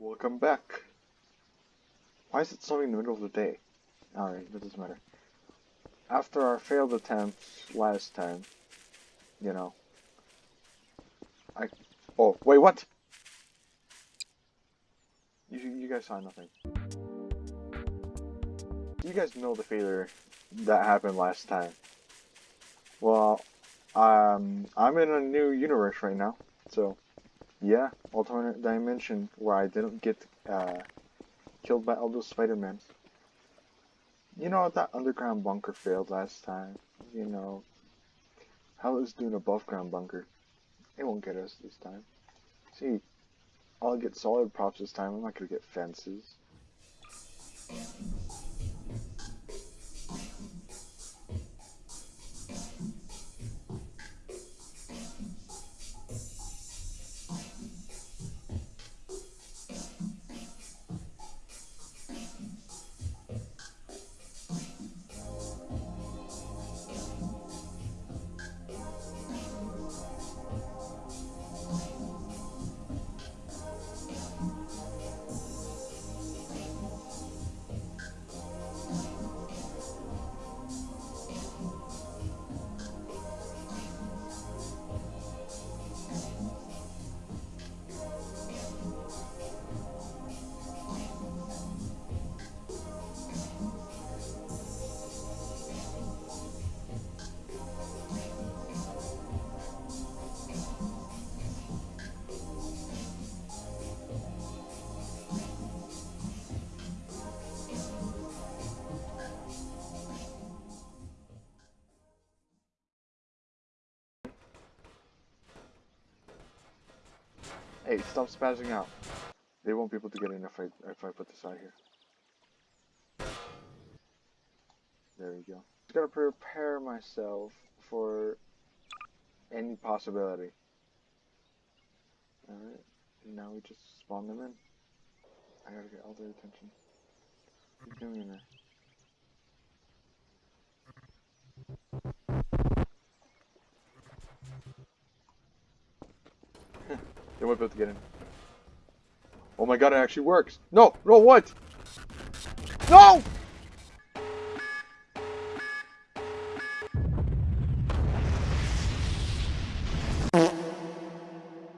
Welcome back. Why is it snowing in the middle of the day? Alright, that doesn't matter. After our failed attempts last time, you know, I... Oh, wait, what? You, you guys saw nothing. You guys know the failure that happened last time. Well, um, I'm in a new universe right now, so yeah, alternate dimension where I didn't get uh, killed by all those Spider-Man. You know that underground bunker failed last time. You know, how is doing above ground bunker? It won't get us this time. See, I'll get solid props this time. I'm not gonna get fences. Hey, stop spazzing out. They won't be able to get in if I if I put this out here. There we go. Just gotta prepare myself for any possibility. Alright, now we just spawn them in. I gotta get all their attention. What you doing in there? They won't be to get in. Oh my god, it actually works. No, no, what? No!